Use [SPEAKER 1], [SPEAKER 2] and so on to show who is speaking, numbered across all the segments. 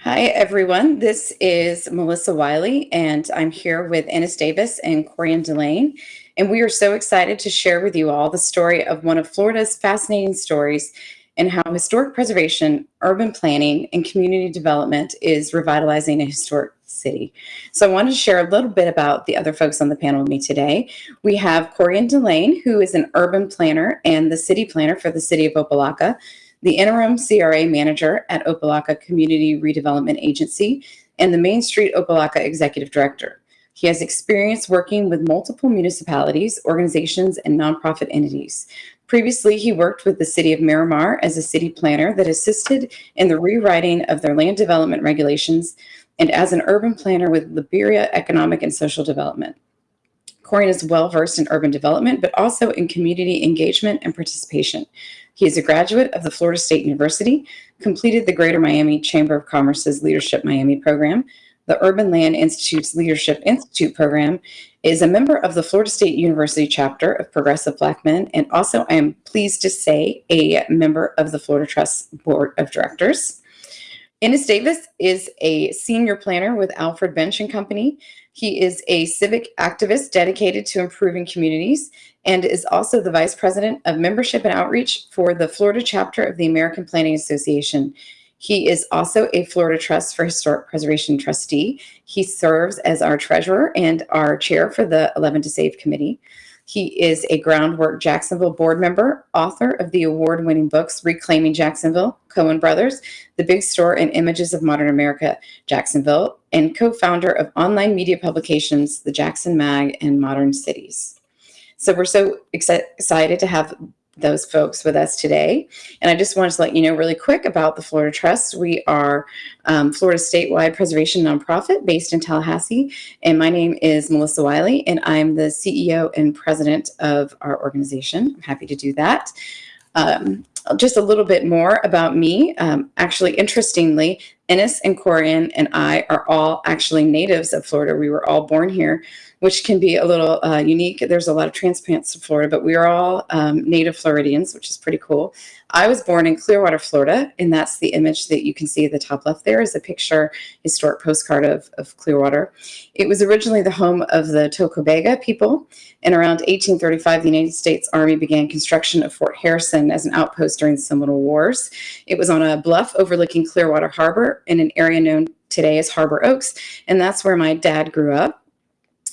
[SPEAKER 1] Hi, everyone. This is Melissa Wiley, and I'm here with Ennis Davis and Corian Delane. And we are so excited to share with you all the story of one of Florida's fascinating stories and how historic preservation, urban planning, and community development is revitalizing a historic city. So I wanted to share a little bit about the other folks on the panel with me today. We have Corian Delane, who is an urban planner and the city planner for the city of Opa-locka the interim CRA manager at Opa-locka Community Redevelopment Agency, and the Main Street Opa-locka executive director. He has experience working with multiple municipalities, organizations, and nonprofit entities. Previously, he worked with the city of Miramar as a city planner that assisted in the rewriting of their land development regulations and as an urban planner with Liberia Economic and Social Development. Corian is well versed in urban development, but also in community engagement and participation. He is a graduate of the Florida State University, completed the Greater Miami Chamber of Commerce's Leadership Miami program, the Urban Land Institute's Leadership Institute program, is a member of the Florida State University chapter of Progressive Black Men, and also I am pleased to say a member of the Florida Trust Board of Directors. Ennis Davis is a senior planner with Alfred Benesch and Company. He is a civic activist dedicated to improving communities and is also the Vice President of Membership and Outreach for the Florida chapter of the American Planning Association. He is also a Florida Trust for Historic Preservation trustee. He serves as our treasurer and our chair for the 11 to Save committee. He is a Groundwork Jacksonville board member, author of the award-winning books Reclaiming Jacksonville, Cohen Brothers, The Big Store and Images of Modern America, Jacksonville, and co-founder of online media publications, The Jaxson Mag and Modern Cities. So we're so excited to have those folks with us today. And I just wanted to let you know really quick about the Florida Trust. We are um, Florida statewide preservation nonprofit based in Tallahassee. And my name is Melissa Wiley, and I'm the CEO and president of our organization. I'm happy to do that. Um, just a little bit more about me. Um, actually, interestingly, Ennis and Corian and I are all actually natives of Florida. We were all born here which can be a little uh, unique. There's a lot of transplants to Florida, but we are all um, native Floridians, which is pretty cool. I was born in Clearwater, Florida, and that's the image that you can see at the top left there is a picture, historic postcard of, of Clearwater. It was originally the home of the Tocobaga people, and around 1835, the United States Army began construction of Fort Harrison as an outpost during the Seminole Wars. It was on a bluff overlooking Clearwater Harbor in an area known today as Harbor Oaks, and that's where my dad grew up.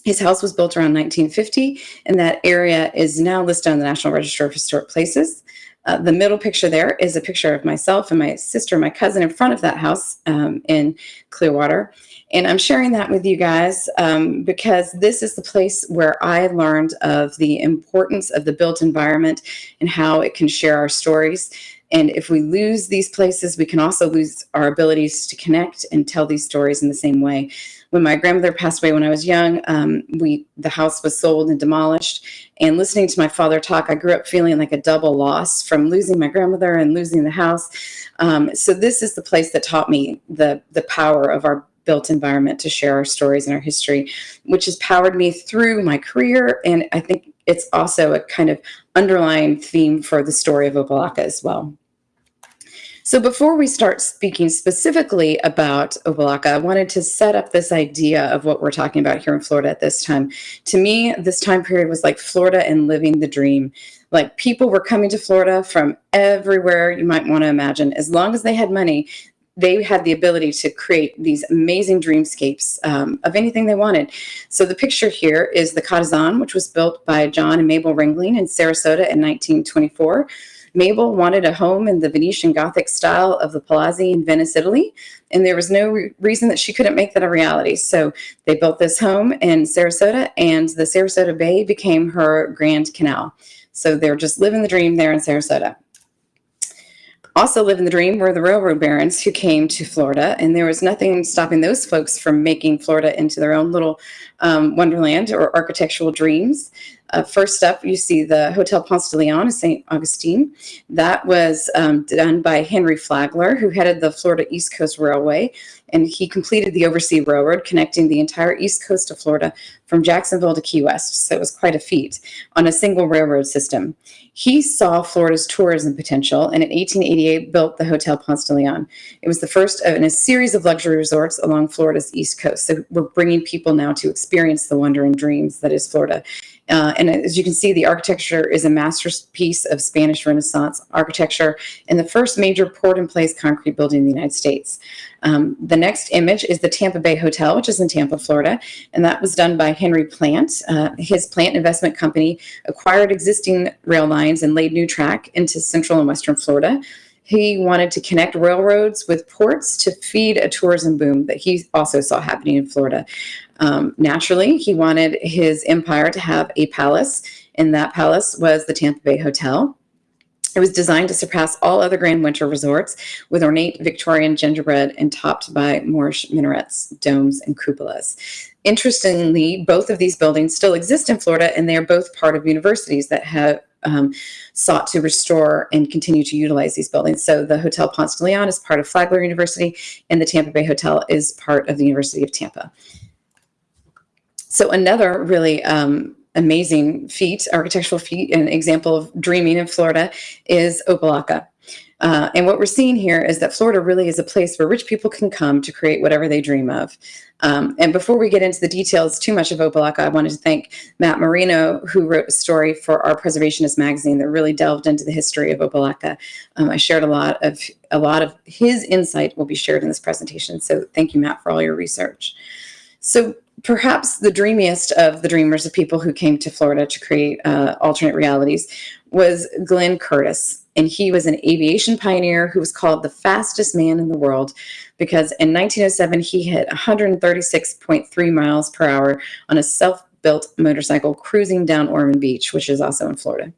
[SPEAKER 1] His house was built around 1950, and that area is now listed on the National Register of Historic Places. Uh, the middle picture there is a picture of myself and my sister, my cousin in front of that house um, in Clearwater. And I'm sharing that with you guys um, because this is the place where I learned of the importance of the built environment and how it can share our stories. And if we lose these places, we can also lose our abilities to connect and tell these stories in the same way when my grandmother passed away when I was young, um, we the house was sold and demolished. And listening to my father talk, I grew up feeling like a double loss from losing my grandmother and losing the house. Um, so this is the place that taught me the the power of our built environment to share our stories and our history, which has powered me through my career. And I think it's also a kind of underlying theme for the story of Opa-locka as well. So before we start speaking specifically about Opa-locka, I wanted to set up this idea of what we're talking about here in Florida at this time. To me, this time period was like Florida and living the dream. Like people were coming to Florida from everywhere you might want to imagine. As long as they had money, they had the ability to create these amazing dreamscapes um, of anything they wanted. So the picture here is the Ca' d'Zan, which was built by John and Mabel Ringling in Sarasota in 1924. Mabel wanted a home in the Venetian Gothic style of the Palazzi in Venice, Italy, and there was no re reason that she couldn't make that a reality. So they built this home in Sarasota, and the Sarasota Bay became her Grand Canal. So they're just living the dream there in Sarasota. Also living the dream were the railroad barons who came to Florida, and there was nothing stopping those folks from making Florida into their own little um, wonderland or architectural dreams. Uh, first up, you see the Hotel Ponce de Leon in St. Augustine. That was um, done by Henry Flagler, who headed the Florida East Coast Railway, and he completed the Oversea Railroad connecting the entire east coast of Florida from Jacksonville to Key West. So it was quite a feat on a single railroad system. He saw Florida's tourism potential and in 1888 built the Hotel Ponce de Leon. It was the first in a series of luxury resorts along Florida's east coast. So we're bringing people now to experience the wonder and dreams that is Florida. Uh, and as you can see, the architecture is a masterpiece of Spanish Renaissance architecture and the first major poured-in-place concrete building in the United States. Um, the next image is the Tampa Bay Hotel, which is in Tampa, Florida, and that was done by Henry Plant. Uh, his plant investment company acquired existing rail lines and laid new track into central and western Florida. He wanted to connect railroads with ports to feed a tourism boom that he also saw happening in Florida. Um, naturally, he wanted his empire to have a palace, and that palace was the Tampa Bay Hotel. It was designed to surpass all other grand winter resorts with ornate Victorian gingerbread and topped by Moorish minarets, domes, and cupolas. Interestingly, both of these buildings still exist in Florida, and they are both part of universities that have um, sought to restore and continue to utilize these buildings. So the Hotel Ponce de Leon is part of Flagler University, and the Tampa Bay Hotel is part of the University of Tampa. So another really um, amazing feat, architectural feat, an example of dreaming in Florida is Opa-locka. Uh, and what we're seeing here is that Florida really is a place where rich people can come to create whatever they dream of. Um, and before we get into the details too much of Opa-locka, I wanted to thank Matt Marino, who wrote a story for our Preservationist magazine that really delved into the history of Opa-locka. Um, I shared a lot of a lot of his insight will be shared in this presentation. So thank you, Matt, for all your research. So perhaps the dreamiest of the dreamers of people who came to Florida to create uh, alternate realities was Glenn Curtiss. And he was an aviation pioneer who was called the fastest man in the world because in 1907 he hit 136.3 miles per hour on a self-built motorcycle cruising down Ormond Beach, which is also in Florida.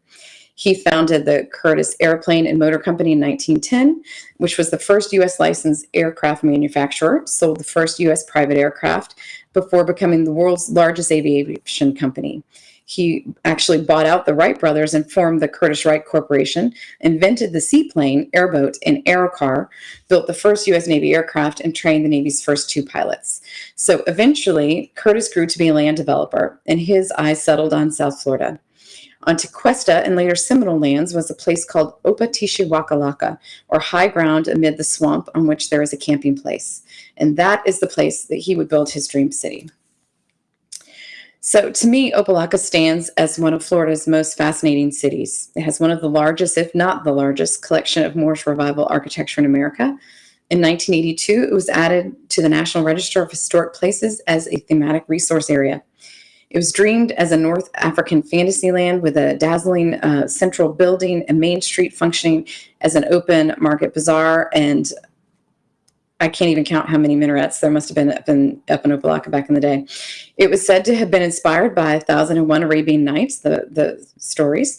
[SPEAKER 1] He founded the Curtiss Airplane and Motor Company in 1910, which was the first U.S. licensed aircraft manufacturer, sold the first U.S. private aircraft before becoming the world's largest aviation company. He actually bought out the Wright brothers and formed the Curtiss Wright Corporation, invented the seaplane, airboat, and aerocar, built the first U.S. Navy aircraft, and trained the Navy's first two pilots. So eventually, Curtiss grew to be a land developer, and his eyes settled on South Florida. On Tequesta and later Seminole lands was a place called Opatishewakallaka, or high ground amid the swamp on which there is a camping place. And that is the place that he would build his dream city. So to me, Opa-locka stands as one of Florida's most fascinating cities. It has one of the largest, if not the largest, collection of Moorish Revival architecture in America. In 1982, it was added to the National Register of Historic Places as a thematic resource area. It was dreamed as a North African fantasy land with a dazzling uh, central building, a main street functioning as an open market bazaar, and I can't even count how many minarets there must have been up in, up in Opa-locka back in the day. It was said to have been inspired by 1001 Arabian Nights, the, the stories.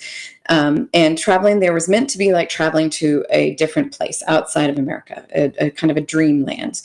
[SPEAKER 1] Um, and traveling there was meant to be like traveling to a different place outside of America, a, a kind of a dreamland.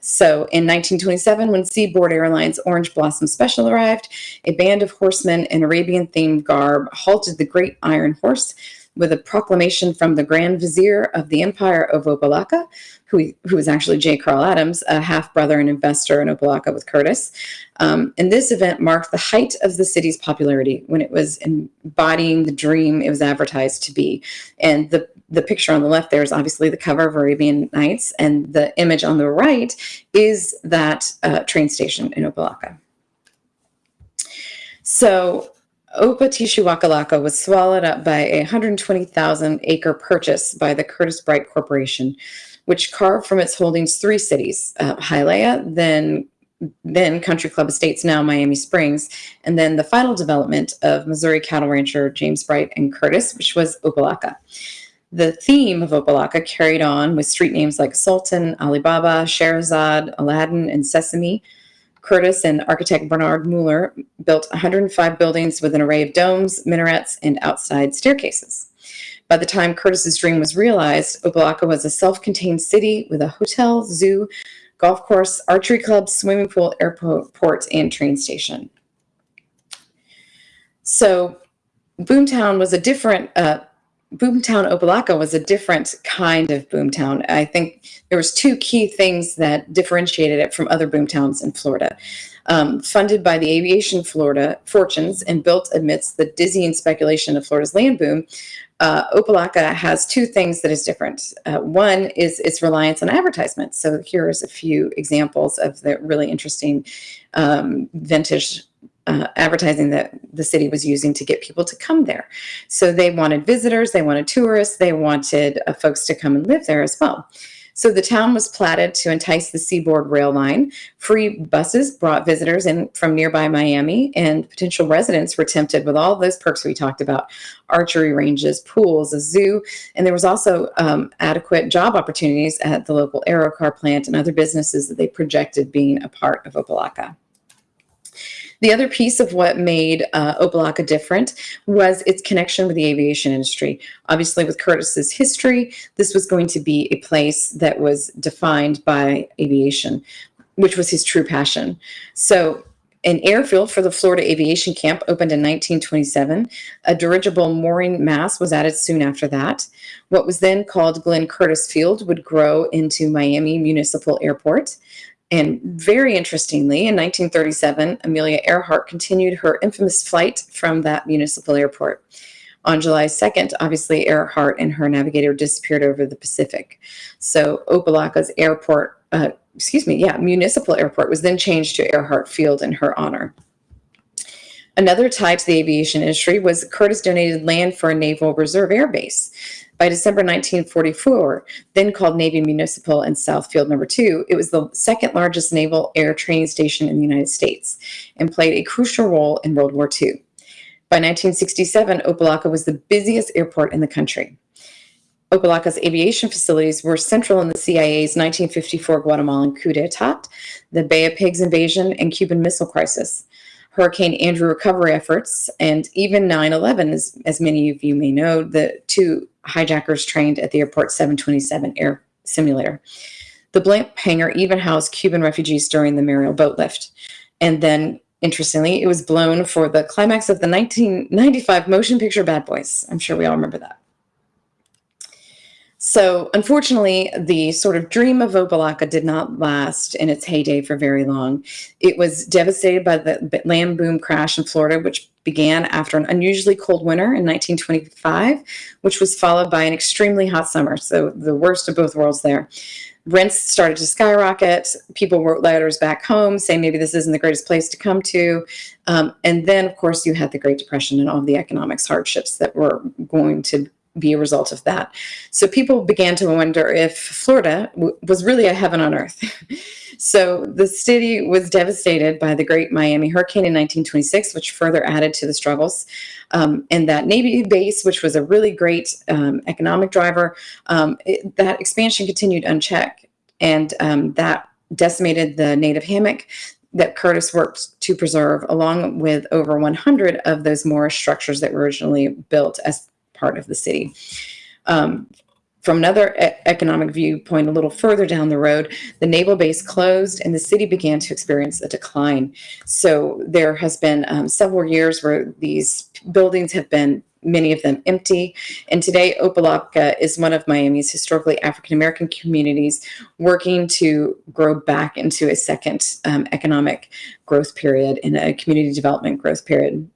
[SPEAKER 1] So in 1927, when Seaboard Airlines Orange Blossom Special arrived, a band of horsemen in Arabian-themed garb halted the Great Iron Horse with a proclamation from the Grand Vizier of the Empire of Opa-locka, who, who was actually J. Carl Adams, a half-brother and investor in Opa-locka with Curtiss. Um, and this event marked the height of the city's popularity when it was embodying the dream it was advertised to be. And the, the picture on the left there is obviously the cover of Arabian Nights, and the image on the right is that uh, train station in Opa-locka. So Opatishewakallaka was swallowed up by a 120,000 acre purchase by the Curtiss Bright Corporation which carved from its holdings three cities, uh, Hialeah, then then Country Club Estates, now Miami Springs, and then the final development of Missouri cattle rancher James Bright and Curtiss, which was Opa-locka. The theme of Opa-locka carried on with street names like Sultan, Alibaba, Scheherazade, Aladdin, and Sesame. Curtiss and architect Bernard Mueller built 105 buildings with an array of domes, minarets, and outside staircases. By the time Curtiss's dream was realized, Opa-locka was a self-contained city with a hotel, zoo, golf course, archery club, swimming pool, airport, and train station. So Boomtown was a different, uh, Boomtown Opa-locka was a different kind of boomtown. I think there was two key things that differentiated it from other boomtowns in Florida. Um, funded by the aviation Florida fortunes and built amidst the dizzying speculation of Florida's land boom, uh, has two things that is different. Uh, one is its reliance on advertisements. So here's a few examples of the really interesting um, vintage uh, advertising that the city was using to get people to come there. So they wanted visitors, they wanted tourists, they wanted uh, folks to come and live there as well. So the town was platted to entice the Seaboard Rail Line. Free buses brought visitors in from nearby Miami, and potential residents were tempted with all those perks we talked about archery ranges, pools, a zoo, and there was also um, adequate job opportunities at the local Aerocar plant and other businesses that they projected being a part of Opa-locka. The other piece of what made uh, Opa-locka different was its connection with the aviation industry. Obviously, with Curtiss's history, this was going to be a place that was defined by aviation, which was his true passion. So an airfield for the Florida Aviation Camp opened in 1927. A dirigible mooring mast was added soon after that. What was then called Glenn Curtiss Field would grow into Miami Municipal Airport. And very interestingly, in 1937, Amelia Earhart continued her infamous flight from that municipal airport. On July 2nd, obviously, Earhart and her navigator disappeared over the Pacific. So Opa-locka's airport, uh, excuse me, yeah, municipal airport was then changed to Earhart Field in her honor. Another tie to the aviation industry was Curtiss donated land for a Naval Reserve Air Base. By December 1944, then called Navy Municipal and South Field Number 2, it was the second largest naval air training station in the United States and played a crucial role in World War II. By 1967, Opa-locka was the busiest airport in the country. Opa-locka's aviation facilities were central in the CIA's 1954 Guatemalan coup d'etat, the Bay of Pigs invasion, and Cuban Missile Crisis. Hurricane Andrew recovery efforts, and even 9 11, as, as many of you may know, the two hijackers trained at the airport 727 air simulator. The blimp hangar even housed Cuban refugees during the Mariel boat lift. And then, interestingly, it was blown for the climax of the 1995 motion picture Bad Boys. I'm sure we all remember that. So unfortunately, the sort of dream of Opa-locka did not last in its heyday for very long. It was devastated by the land boom crash in Florida, which began after an unusually cold winter in 1925, which was followed by an extremely hot summer. So the worst of both worlds there. Rents started to skyrocket. People wrote letters back home saying maybe this isn't the greatest place to come to. Um, and then, of course, you had the Great Depression and all the economics hardships that were going to be a result of that. So people began to wonder if Florida was really a heaven on earth. so the city was devastated by the Great Miami Hurricane in 1926, which further added to the struggles. Um, and that Navy base, which was a really great um, economic driver, um, it, that expansion continued unchecked. And um, that decimated the native hammock that Curtiss worked to preserve, along with over 100 of those Moorish structures that were originally built as part of the city. Um, from another e economic viewpoint, a little further down the road, the naval base closed and the city began to experience a decline. So there has been um, several years where these buildings have been many of them empty. And today, Opa-locka is one of Miami's historically African-American communities working to grow back into a second um, economic growth period and a community development growth period.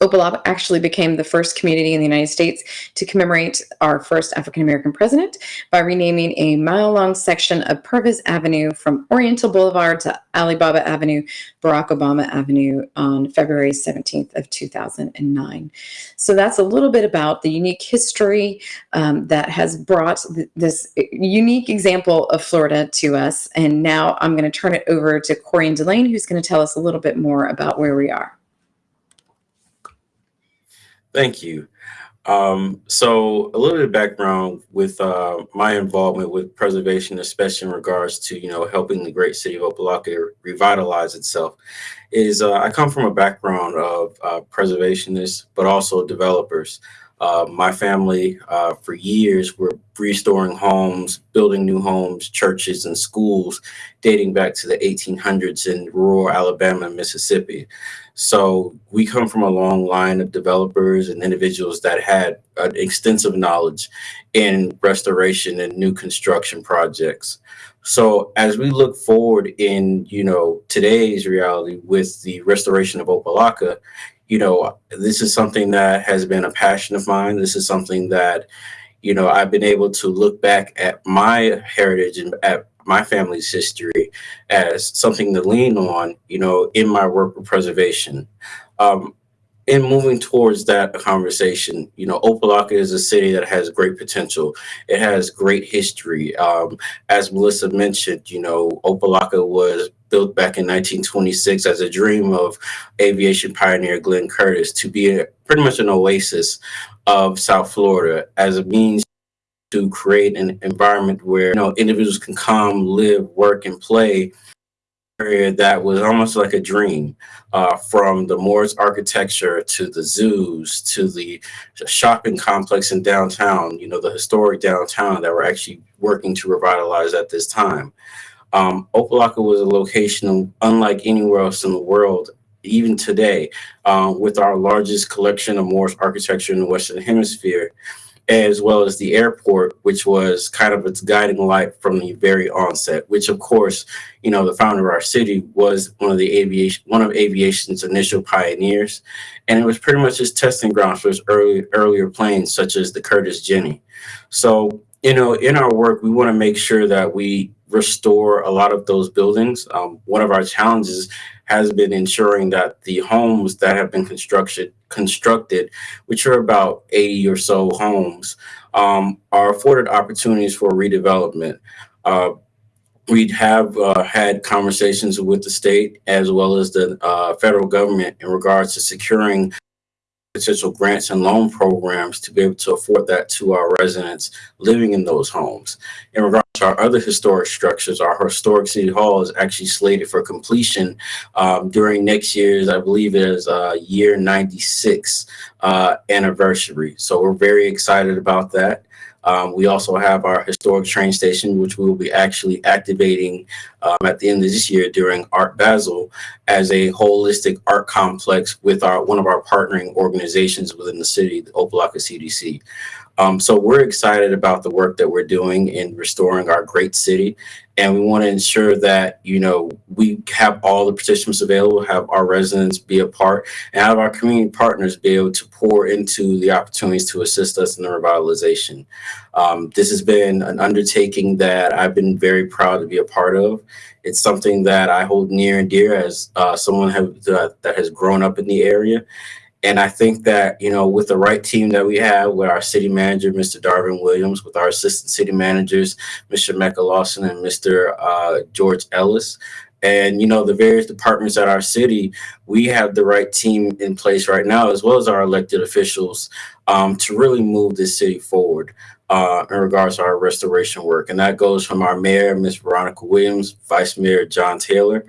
[SPEAKER 1] Opa-locka actually became the first community in the United States to commemorate our first African-American president by renaming a mile-long section of Purvis Avenue from Oriental Boulevard to Alibaba Avenue, Barack Obama Avenue on February 17th of 2009. So that's a little bit about the unique history um, that has brought th this unique example of Florida to us. And now I'm going to turn it over to Corian Delane, who's going to tell us a little bit more about where we are.
[SPEAKER 2] Thank you. Um, so a little bit of background with uh, my involvement with preservation, especially in regards to, you know, helping the great city of Opa-locka revitalize itself, is uh, I come from a background of uh, preservationists, but also developers. Uh, my family, uh, for years, were restoring homes, building new homes, churches, and schools dating back to the 1800s in rural Alabama and Mississippi. So we come from a long line of developers and individuals that had an extensive knowledge in restoration and new construction projects. So as we look forward in, you know, today's reality with the restoration of Opa-locka, you know, this is something that has been a passion of mine. This is something that, you know, I've been able to look back at my heritage and at my family's history as something to lean on, you know, in my work of preservation. Um, in moving towards that conversation, you know, Opa-locka is a city that has great potential. It has great history. Um, as Melissa mentioned, you know, Opa-locka was built back in 1926 as a dream of aviation pioneer Glenn Curtiss to be a, pretty much an oasis of South Florida as a means to create an environment where you know individuals can come, live, work, and play area that was almost like a dream uh, from the Moorish architecture to the zoos to the shopping complex in downtown, you know, the historic downtown that we're actually working to revitalize at this time. Um, was a location unlike anywhere else in the world, even today, uh, with our largest collection of Moorish architecture in the Western Hemisphere as well as the airport, which was kind of its guiding light from the very onset, which of course, you know, the founder of our city was one of the aviation, one of aviation's initial pioneers. And it was pretty much his testing ground for his early, earlier planes, such as the Curtiss Jenny. So, you know, in our work, we want to make sure that we restore a lot of those buildings. Um, one of our challenges has been ensuring that the homes that have been constructed, constructed, which are about 80 or so homes, um, are afforded opportunities for redevelopment. Uh, we have uh, had conversations with the state as well as the uh, federal government in regards to securing potential grants and loan programs to be able to afford that to our residents living in those homes. In regards our other historic structures, our historic city hall is actually slated for completion um, during next year's, I believe it is uh, year 96 uh, anniversary. So we're very excited about that. Um, we also have our historic train station, which we will be actually activating um, at the end of this year during Art Basel as a holistic art complex with our one of our partnering organizations within the city, the Opa-locka CDC. Um, so we're excited about the work that we're doing in restoring our great city. And we want to ensure that, you know, we have all the participants available, have our residents be a part, and have our community partners be able to pour into the opportunities to assist us in the revitalization. Um, this has been an undertaking that I've been very proud to be a part of. It's something that I hold near and dear as uh, someone have, uh, that has grown up in the area. And I think that, you know, with the right team that we have, with our city manager, Mr. Darvin Williams, with our assistant city managers, Mr. Mecca Lawson and Mr. Uh, George Ellis, and, you know, the various departments at our city, we have the right team in place right now, as well as our elected officials, um, to really move this city forward uh, in regards to our restoration work. And that goes from our mayor, Ms. Veronica Williams, Vice Mayor John Taylor,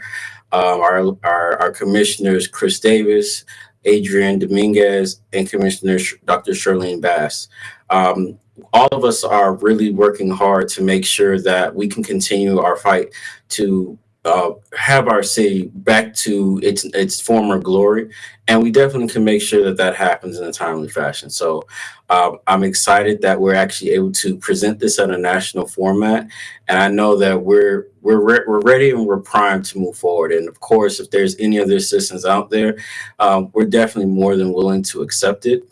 [SPEAKER 2] um, our, our, our commissioners, Chris Davis, Adrian Dominguez, and Commissioner Dr. Shirlene Bass. Um, all of us are really working hard to make sure that we can continue our fight to uh, have our city back to its its former glory, and we definitely can make sure that that happens in a timely fashion. So um, I'm excited that we're actually able to present this at a national format, and I know that we're we're re we're ready and we're primed to move forward. And of course, if there's any other assistance out there, um, we're definitely more than willing to accept it.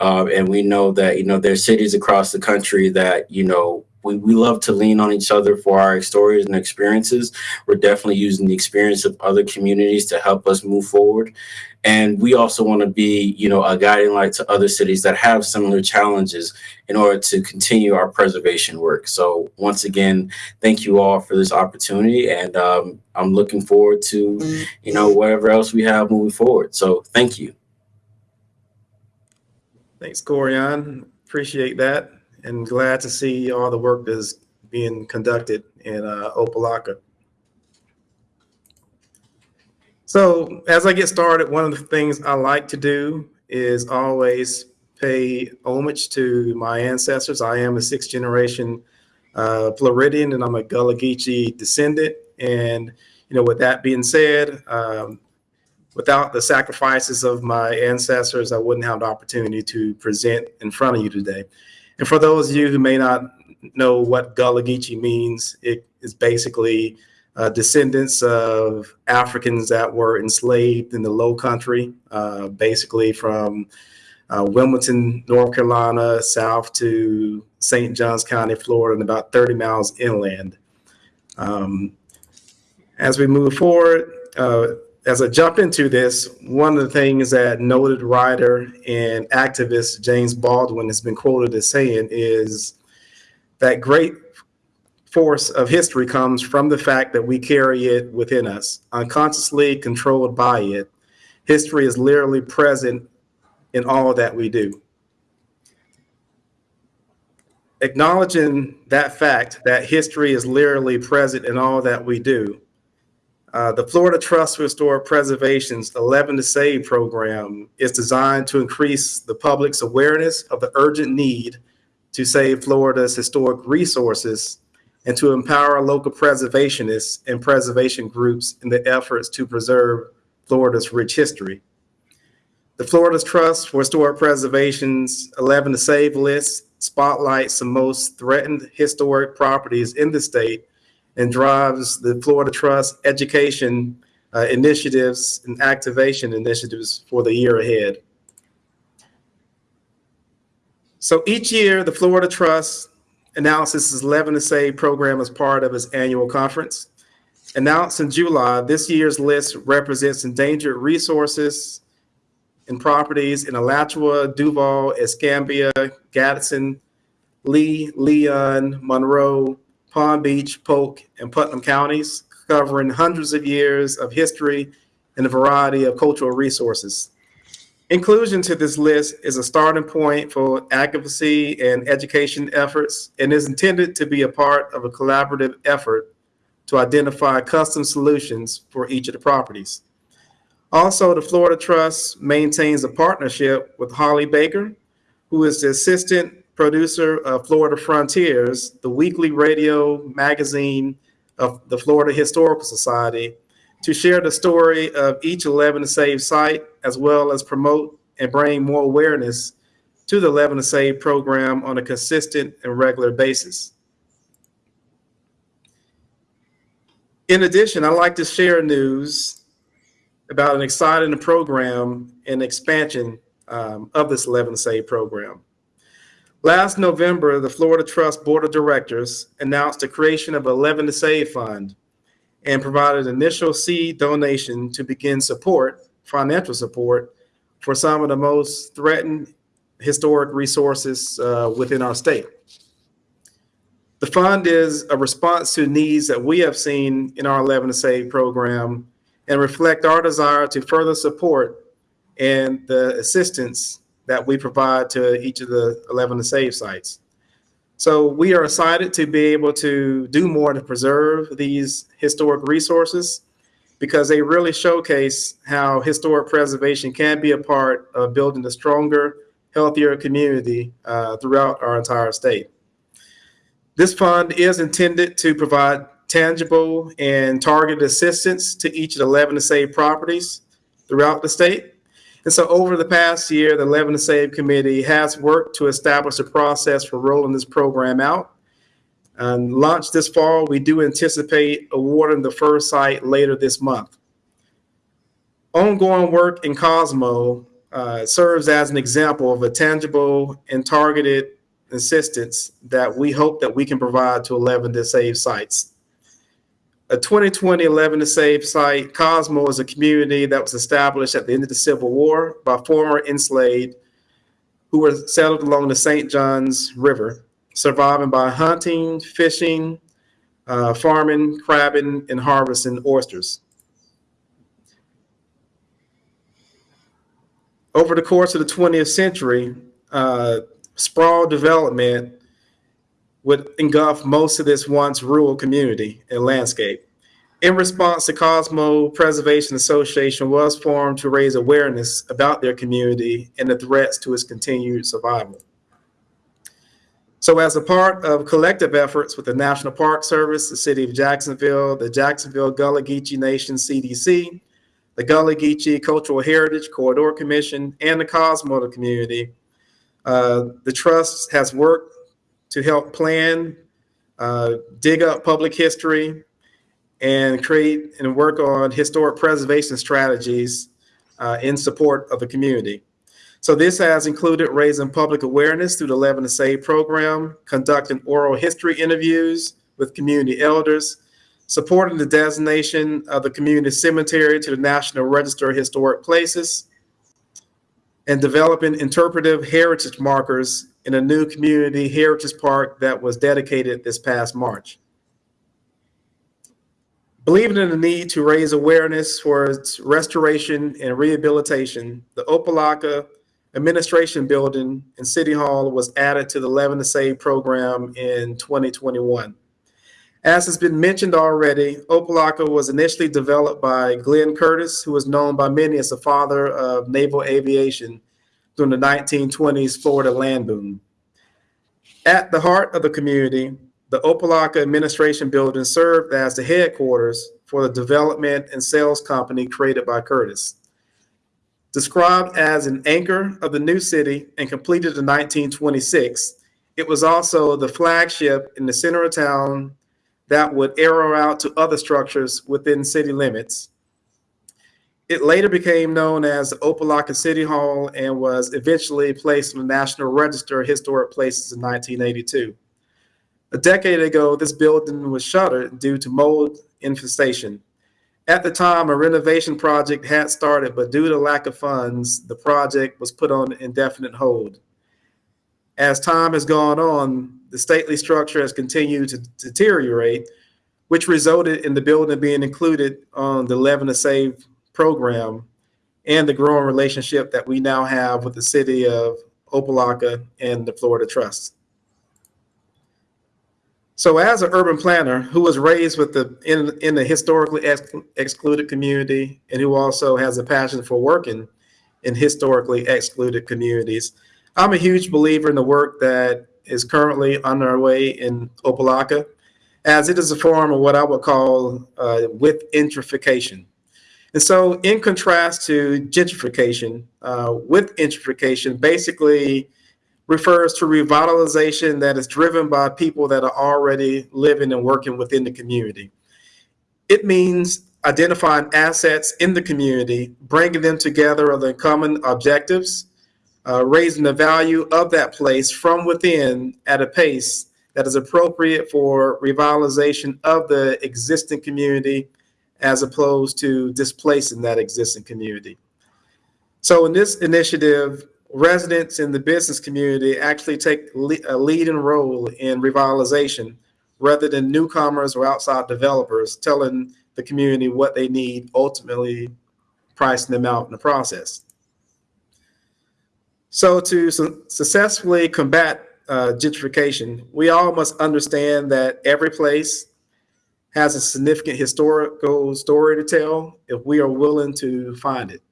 [SPEAKER 2] Uh, and we know that you know there's cities across the country that you know we, we love to lean on each other for our stories and experiences. We're definitely using the experience of other communities to help us move forward. And we also want to be, you know, a guiding light to other cities that have similar challenges in order to continue our preservation work. So once again, thank you all for this opportunity. And um, I'm looking forward to, you know, whatever else we have moving forward. So thank you.
[SPEAKER 3] Thanks, Corian. Appreciate that and glad to see all the work that's being conducted in uh, Opa-locka. So as I get started, one of the things I like to do is always pay homage to my ancestors. I am a sixth generation uh, Floridian and I'm a Gullah Geechee descendant. And, you know, with that being said, um, without the sacrifices of my ancestors, I wouldn't have the opportunity to present in front of you today. And for those of you who may not know what Gullah Geechee means, it is basically uh, descendants of Africans that were enslaved in the Low Country, uh, basically from uh, Wilmington, North Carolina, south to St. Johns County, Florida, and about 30 miles inland. Um, as we move forward, uh, as I jump into this, one of the things that noted writer and activist James Baldwin has been quoted as saying is that great force of history comes from the fact that we carry it within us, unconsciously controlled by it. History is literally present in all that we do. Acknowledging that fact that history is literally present in all that we do, uh, the Florida Trust for Historic Preservation's 11 to Save program is designed to increase the public's awareness of the urgent need to save Florida's historic resources and to empower local preservationists and preservation groups in the efforts to preserve Florida's rich history. The Florida Trust for Historic Preservation's 11 to Save list spotlights the most threatened historic properties in the state and drives the Florida Trust education uh, initiatives and activation initiatives for the year ahead. So each year, the Florida Trust announces its 11 to Save program as part of its annual conference. Announced in July, this year's list represents endangered resources and properties in Alachua, Duval, Escambia, Gadsden, Lee, Leon, Monroe, Palm Beach, Polk, and Putnam counties, covering hundreds of years of history and a variety of cultural resources. Inclusion to this list is a starting point for advocacy and education efforts and is intended to be a part of a collaborative effort to identify custom solutions for each of the properties. Also, the Florida Trust maintains a partnership with Holly Baker, who is the assistant producer of Florida Frontiers, the weekly radio magazine of the Florida Historical Society, to share the story of each 11 to Save site, as well as promote and bring more awareness to the 11 to Save program on a consistent and regular basis. In addition, I'd like to share news about an exciting program and expansion um, of this 11 to Save program. Last November, the Florida Trust Board of Directors announced the creation of 11 to Save Fund and provided an initial seed donation to begin support, financial support, for some of the most threatened historic resources uh, within our state. The fund is a response to needs that we have seen in our 11 to Save program and reflect our desire to further support and the assistance that we provide to each of the 11 to save sites. So we are excited to be able to do more to preserve these historic resources because they really showcase how historic preservation can be a part of building a stronger, healthier community uh, throughout our entire state. This fund is intended to provide tangible and targeted assistance to each of the 11 to save properties throughout the state. And so over the past year, the 11 to Save Committee has worked to establish a process for rolling this program out. And launched this fall, we do anticipate awarding the first site later this month. Ongoing work in Cosmo uh, serves as an example of a tangible and targeted assistance that we hope that we can provide to 11 to Save sites a 2020 11 to Save site, Cosmo is a community that was established at the end of the Civil War by former enslaved who were settled along the St. Johns River, surviving by hunting, fishing, uh, farming, crabbing, and harvesting oysters. Over the course of the 20th century, uh, sprawl development would engulf most of this once rural community and landscape. In response, the Cosmo Preservation Association was formed to raise awareness about their community and the threats to its continued survival. So as a part of collective efforts with the National Park Service, the City of Jacksonville, the Jacksonville Gullah Geechee Nation CDC, the Gullah Geechee Cultural Heritage Corridor Commission, and the Cosmo community, uh, the Trust has worked to help plan, uh, dig up public history, and create and work on historic preservation strategies uh, in support of the community. So this has included raising public awareness through the 11 to Save program, conducting oral history interviews with community elders, supporting the designation of the community cemetery to the National Register of Historic Places, and developing interpretive heritage markers in a new community heritage park that was dedicated this past March. Believing in the need to raise awareness for its restoration and rehabilitation, the Opa-locka Administration Building and City Hall was added to the 11 to Save program in 2021. As has been mentioned already, Opa-locka was initially developed by Glenn Curtiss, who was known by many as the father of naval aviation during the 1920s Florida land boom. At the heart of the community, the Opa-locka Administration Building served as the headquarters for the development and sales company created by Curtiss. Described as an anchor of the new city and completed in 1926, it was also the flagship in the center of town that would arrow out to other structures within city limits. It later became known as the Opa-locka City Hall and was eventually placed on the National Register of Historic Places in 1982. A decade ago, this building was shuttered due to mold infestation. At the time, a renovation project had started, but due to lack of funds, the project was put on indefinite hold. As time has gone on, the stately structure has continued to deteriorate, which resulted in the building being included on the 11 to Save program and the growing relationship that we now have with the city of Opa-locka and the Florida Trust. So as an urban planner who was raised with the in, in the historically ex excluded community and who also has a passion for working in historically excluded communities, I'm a huge believer in the work that is currently underway in Opa-locka, as it is a form of what I would call uh, with gentrification. And so in contrast to gentrification, uh, with gentrification basically refers to revitalization that is driven by people that are already living and working within the community. It means identifying assets in the community, bringing them together the common objectives, uh, raising the value of that place from within at a pace that is appropriate for revitalization of the existing community as opposed to displacing that existing community. So in this initiative, residents in the business community actually take a leading role in revitalization rather than newcomers or outside developers telling the community what they need, ultimately pricing them out in the process. So to su successfully combat uh, gentrification, we all must understand that every place has a significant historical story to tell if we are willing to find it.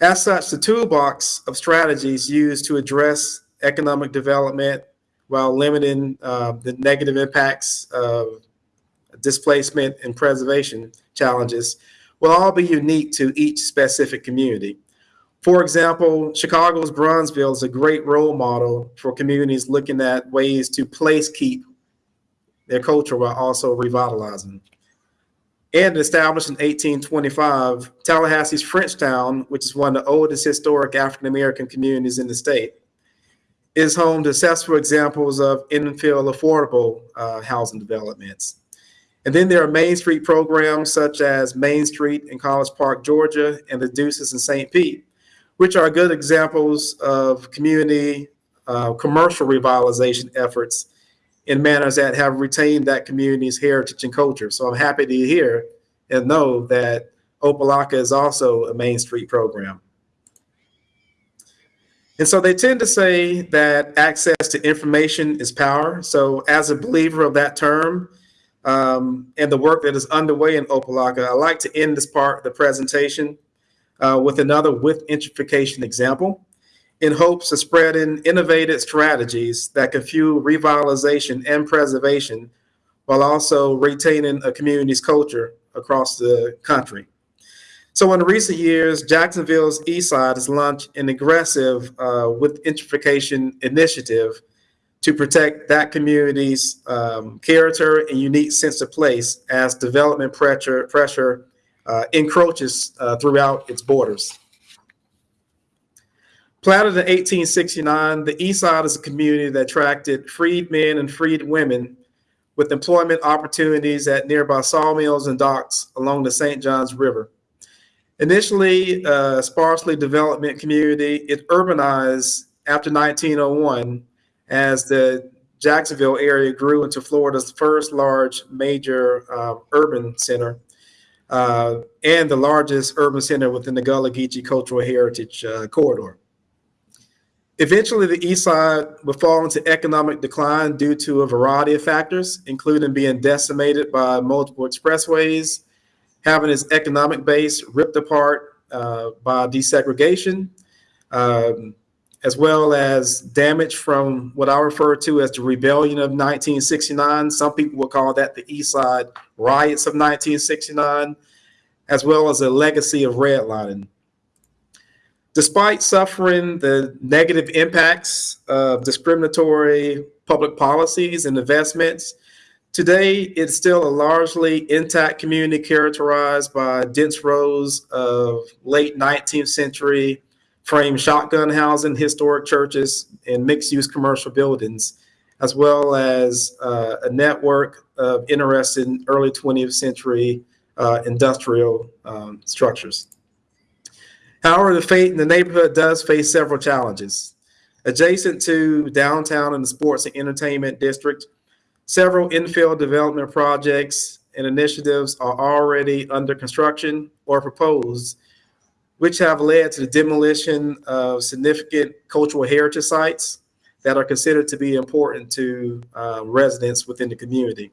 [SPEAKER 3] As such, the toolbox of strategies used to address economic development while limiting uh, the negative impacts of displacement and preservation challenges will all be unique to each specific community. For example, Chicago's Bronzeville is a great role model for communities looking at ways to place keep their culture while also revitalizing. And established in 1825, Tallahassee's Frenchtown, which is one of the oldest historic African-American communities in the state, is home to successful examples of infill affordable uh, housing developments. And then there are Main Street programs such as Main Street in College Park, Georgia, and the Deuces in St. Pete, which are good examples of community uh, commercial revitalization efforts in manners that have retained that community's heritage and culture. So I'm happy to hear and know that Opa-locka is also a Main Street program. And so they tend to say that access to information is power. So as a believer of that term, um, and the work that is underway in Opa-locka, I'd like to end this part of the presentation uh, with another with gentrification example in hopes of spreading innovative strategies that can fuel revitalization and preservation while also retaining a community's culture across the country. So in recent years, Jacksonville's East Side has launched an aggressive uh, with gentrification initiative to protect that community's um, character and unique sense of place as development pressure, pressure uh, encroaches uh, throughout its borders. Platted in 1869, the East Side is a community that attracted freed men and freed women with employment opportunities at nearby sawmills and docks along the St. Johns River. Initially a sparsely development community, it urbanized after 1901 as the Jacksonville area grew into Florida's first large major uh, urban center uh, and the largest urban center within the Gullah Geechee Cultural Heritage uh, Corridor. Eventually, the east side would fall into economic decline due to a variety of factors, including being decimated by multiple expressways, having its economic base ripped apart uh, by desegregation, um, as well as damage from what I refer to as the rebellion of 1969. Some people would call that the East Side riots of 1969, as well as a legacy of redlining. Despite suffering the negative impacts of discriminatory public policies and investments, today it's still a largely intact community characterized by dense rows of late 19th century frame shotgun housing, historic churches, and mixed-use commercial buildings, as well as uh, a network of interesting early 20th century uh, industrial um, structures. However, the, fate, in the neighborhood does face several challenges. Adjacent to downtown and the sports and entertainment district, several infill development projects and initiatives are already under construction or proposed, which have led to the demolition of significant cultural heritage sites that are considered to be important to uh, residents within the community.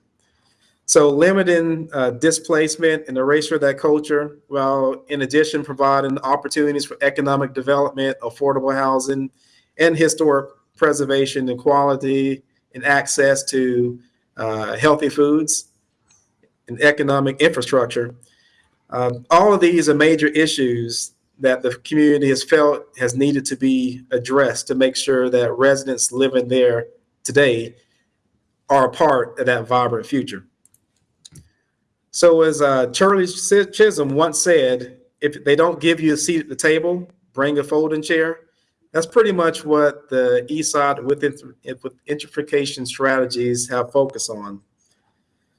[SPEAKER 3] So limiting uh, displacement and erasure of that culture, while in addition providing opportunities for economic development, affordable housing, and historic preservation and quality and access to uh, healthy foods and economic infrastructure. Um, all of these are major issues that the community has felt has needed to be addressed to make sure that residents living there today are a part of that vibrant future. So as uh, Shirley Chisholm once said, if they don't give you a seat at the table, bring a folding chair. That's pretty much what the Side with, with gentrification strategies have focused on.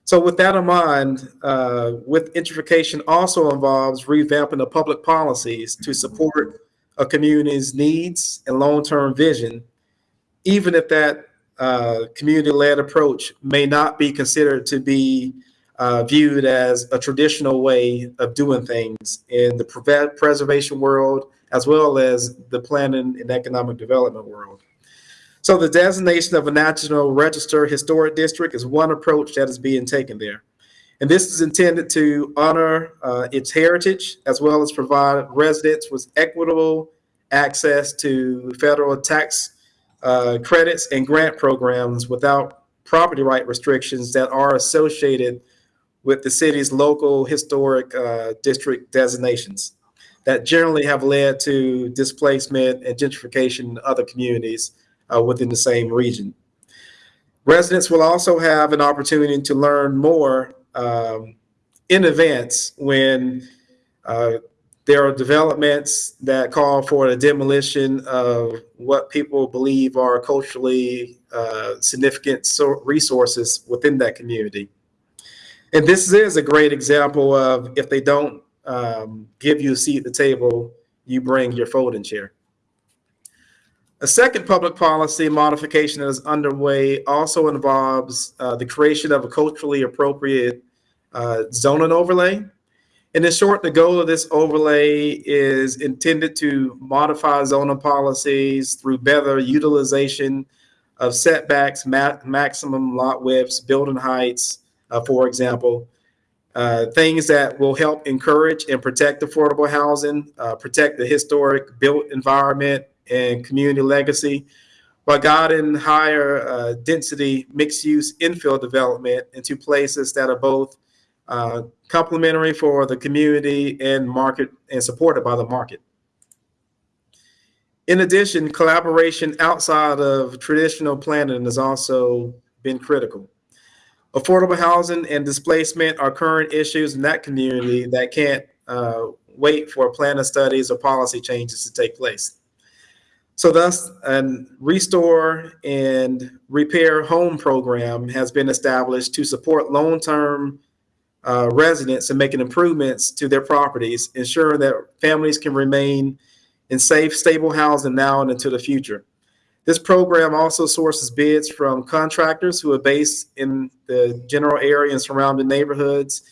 [SPEAKER 3] So with that in mind, uh, with gentrification also involves revamping the public policies to support a community's needs and long-term vision, even if that uh, community-led approach may not be considered to be uh, viewed as a traditional way of doing things in the pre preservation world, as well as the planning and economic development world. So the designation of a National Register Historic District is one approach that is being taken there. And this is intended to honor uh, its heritage, as well as provide residents with equitable access to federal tax uh, credits and grant programs without property right restrictions that are associated with the city's local historic uh, district designations that generally have led to displacement and gentrification in other communities uh, within the same region. Residents will also have an opportunity to learn more um, in advance when uh, there are developments that call for the demolition of what people believe are culturally uh, significant so resources within that community. And this is a great example of if they don't um, give you a seat at the table, you bring your folding chair. A second public policy modification that is underway also involves uh, the creation of a culturally appropriate uh, zoning overlay. And in short, the goal of this overlay is intended to modify zoning policies through better utilization of setbacks, ma maximum lot widths, building heights, uh, for example. Uh, things that will help encourage and protect affordable housing, uh, protect the historic built environment and community legacy, while guiding higher uh, density mixed use infill development into places that are both uh, complementary for the community and market and supported by the market. In addition, collaboration outside of traditional planning has also been critical. Affordable housing and displacement are current issues in that community that can't uh, wait for plan of studies or policy changes to take place. So thus, a restore and repair home program has been established to support long-term uh, residents in making improvements to their properties, ensuring that families can remain in safe, stable housing now and into the future. This program also sources bids from contractors who are based in the general area and surrounding neighborhoods,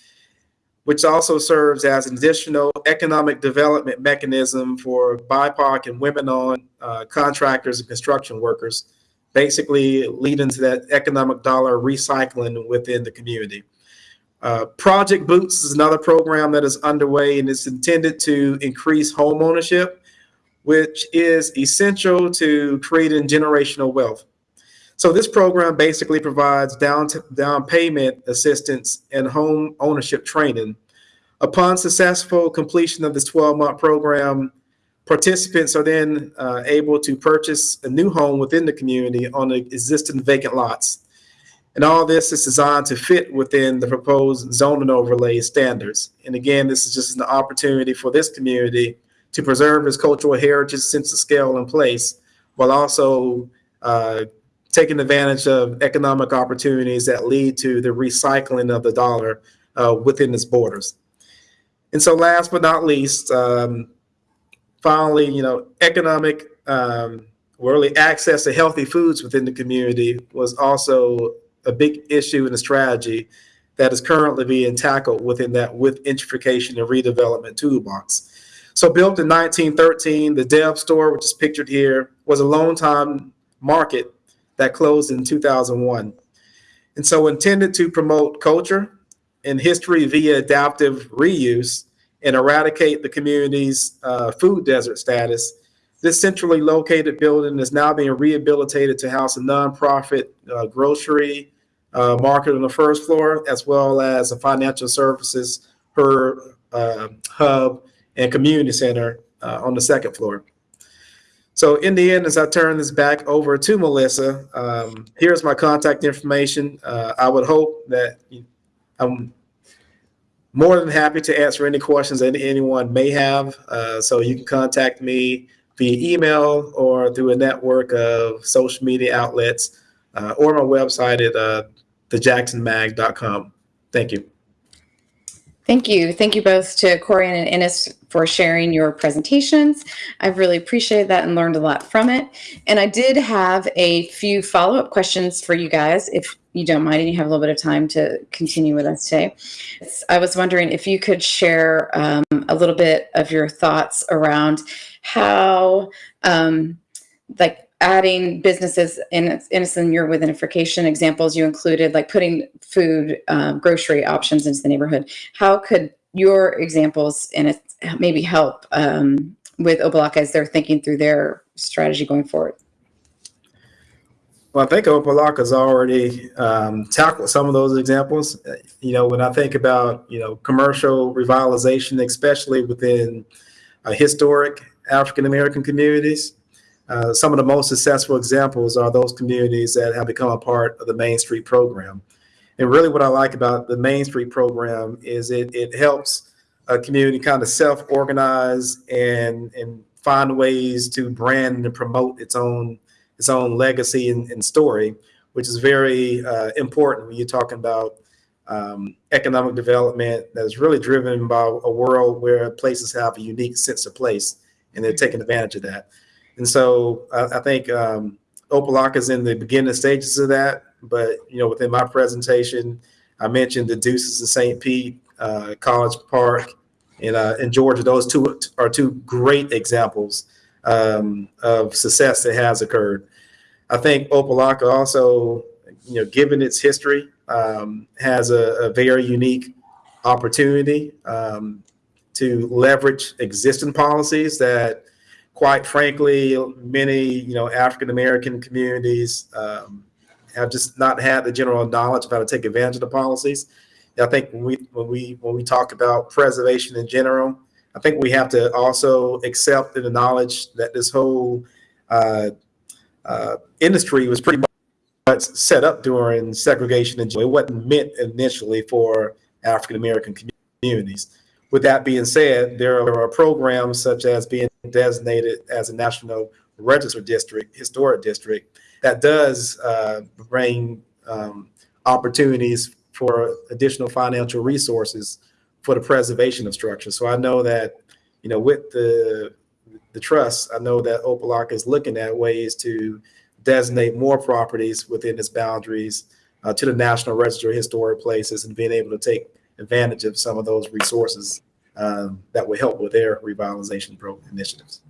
[SPEAKER 3] which also serves as an additional economic development mechanism for BIPOC and women-owned uh, contractors and construction workers, basically leading to that economic dollar recycling within the community. Uh, Project Boots is another program that is underway and is intended to increase home ownership which is essential to creating generational wealth. So this program basically provides down, down payment assistance and home ownership training. Upon successful completion of this 12-month program, participants are then uh, able to purchase a new home within the community on the existing vacant lots. And all this is designed to fit within the proposed zoning overlay standards. And again, this is just an opportunity for this community to preserve its cultural heritage, sense of scale and place, while also uh, taking advantage of economic opportunities that lead to the recycling of the dollar uh, within its borders. And so last but not least, um, finally, you know, economic, um, really access to healthy foods within the community was also a big issue in the strategy that is currently being tackled within that with gentrification and redevelopment toolbox. So built in 1913, the Dev store, which is pictured here, was a long time market that closed in 2001. And so intended to promote culture and history via adaptive reuse and eradicate the community's uh, food desert status, this centrally located building is now being rehabilitated to house a nonprofit uh, grocery uh, market on the first floor, as well as a financial services her uh, hub and community center uh, on the second floor. So in the end, as I turn this back over to Melissa, um, here's my contact information. Uh, I would hope that I'm more than happy to answer any questions that anyone may have. Uh, so you can contact me via email or through a network of social media outlets uh, or my website at uh, thejaxsonmag.com. Thank you.
[SPEAKER 1] Thank you. Thank you both to Corian and Ennis for sharing your presentations. I've really appreciated that and learned a lot from it. And I did have a few follow-up questions for you guys, if you don't mind and you have a little bit of time to continue with us today. I was wondering if you could share um, a little bit of your thoughts around how um, like adding businesses in innocent your within examples you included like putting food um, grocery options into the neighborhood how could your examples and maybe help um, with Opa-locka as they're thinking through their strategy going forward
[SPEAKER 3] well, I think Opa-locka's already um, tackled some of those examples. You know, when I think about, you know, commercial revitalization, especially within uh, historic African-American communities, uh, some of the most successful examples are those communities that have become a part of the Main Street program. And really what I like about the Main Street program is it, it helps a community kind of self-organize and, and find ways to brand and promote its own its own legacy and, and story, which is very uh, important when you're talking about um, economic development that is really driven by a world where places have a unique sense of place and they're taking advantage of that. And so I, I think um, Opa-locka is in the beginning stages of that. But you know, within my presentation, I mentioned the Deuces of St. Pete, uh, College Park, in uh, in Georgia. Those two are two great examples um, of success that has occurred. I think Opa-locka also, you know, given its history um, has a, a very unique opportunity um, to leverage existing policies that, quite frankly, many you know African American communities um, have just not had the general knowledge of how to take advantage of the policies. I think when we when we when we talk about preservation in general, I think we have to also accept the knowledge that this whole uh, uh, industry was pretty much set up during segregation and it wasn't meant initially for African American communities. With that being said, there are programs such as being designated as a national register district, historic district, that does uh, bring um, opportunities for additional financial resources for the preservation of structures. So I know that, you know, with the the trust, I know that Opa-locka is looking at ways to designate more properties within its boundaries uh, to the National Register of Historic Places and being able to take advantage of some of those resources um, that would help with their revitalization program initiatives.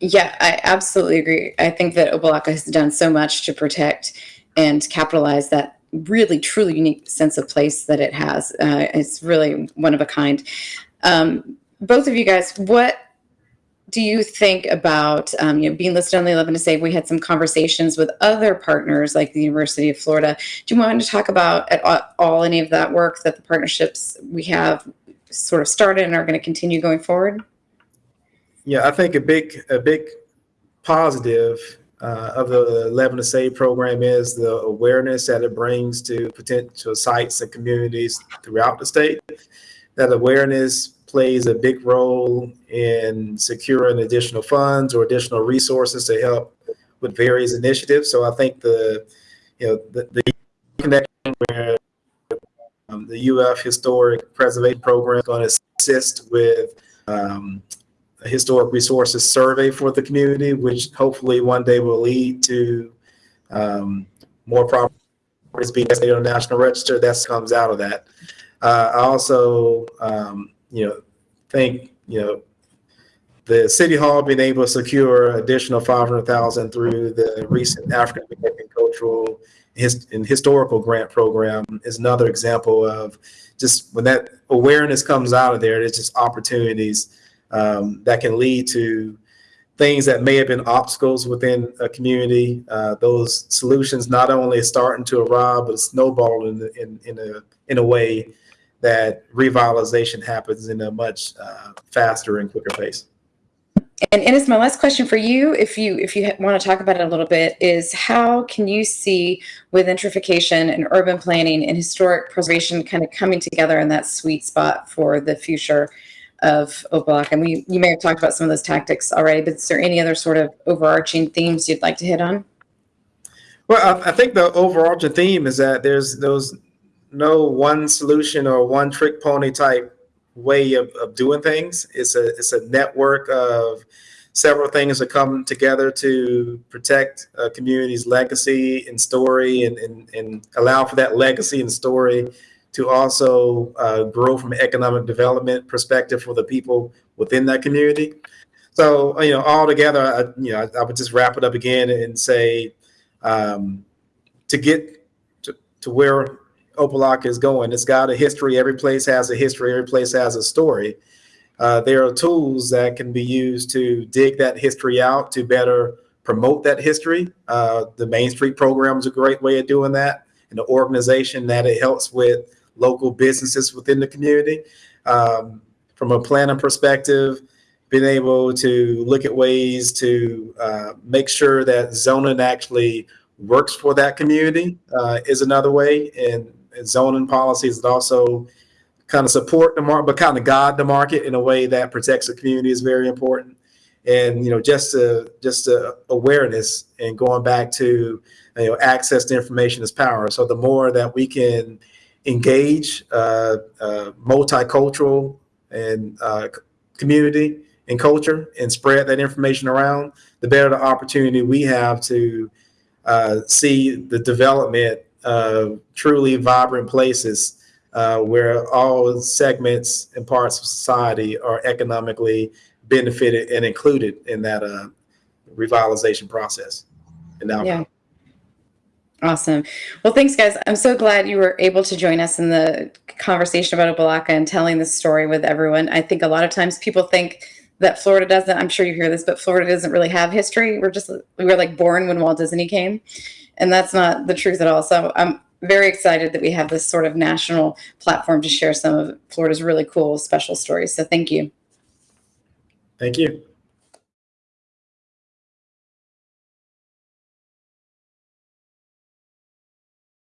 [SPEAKER 1] Yeah, I absolutely agree. I think that Opa-locka has done so much to protect and capitalize that really truly unique sense of place that it has. Uh, it's really one of a kind. Um, both of you guys, what do you think about um, you know being listed on the 11 to save? We had some conversations with other partners like the University of Florida. Do you want to talk about at all any of that work that the partnerships we have sort of started and are going to continue going forward?
[SPEAKER 3] Yeah, I think a big a big positive uh, of the 11 to Save program is the awareness that it brings to potential sites and communities throughout the state. That awareness plays a big role in securing additional funds or additional resources to help with various initiatives. So I think the, you know, the, the connection where um, the UF Historic Preservation Program is going to assist with um, a historic resources survey for the community, which hopefully one day will lead to um, more properties being designated on the National Register. That comes out of that. Uh, I also um, you know, think, you know, the city hall being able to secure additional 500,000 through the recent African American cultural his, and historical grant program is another example of just when that awareness comes out of there, there's just opportunities um, that can lead to things that may have been obstacles within a community. Uh, those solutions not only starting to arrive, but snowballing in, in, in a in a way that revitalization happens in a much uh, faster and quicker pace.
[SPEAKER 1] And Ennis, my last question for you, if you if you want to talk about it a little bit, is how can you see with gentrification and urban planning and historic preservation kind of coming together in that sweet spot for the future of Opa-locka? And we you may have talked about some of those tactics already, but is there any other sort of overarching themes you'd like to hit on?
[SPEAKER 3] Well, I, I think the overarching theme is that there's those no one solution or one trick pony type way of, of doing things. It's a it's a network of several things that come together to protect a community's legacy and story and, and, and allow for that legacy and story to also uh, grow from an economic development perspective for the people within that community. So, you know, all together, I, you know, I, I would just wrap it up again and say um, to get to, to where Opa-locka is going. It's got a history. Every place has a history. Every place has a story. Uh, there are tools that can be used to dig that history out to better promote that history. Uh, the Main Street program is a great way of doing that. And the organization that it helps with local businesses within the community. Um, from a planning perspective, being able to look at ways to uh, make sure that zoning actually works for that community uh, is another way. And zoning policies that also kind of support the market, but kind of guide the market in a way that protects the community is very important. And you know, just a, just a awareness and going back to you know, access to information is power. So the more that we can engage uh, uh, multicultural and uh, community and culture and spread that information around, the better the opportunity we have to uh, see the development uh, truly vibrant places uh, where all segments and parts of society are economically benefited and included in that uh, revitalization process. And now,
[SPEAKER 1] yeah. Awesome. Well, thanks, guys. I'm so glad you were able to join us in the conversation about Opa-locka and telling this story with everyone. I think a lot of times people think that Florida doesn't. I'm sure you hear this, but Florida doesn't really have history. We're just we were like born when Walt Disney came, and that's not the truth at all. So I'm very excited that we have this sort of national platform to share some of Florida's really cool, special stories. So thank you.
[SPEAKER 3] Thank you.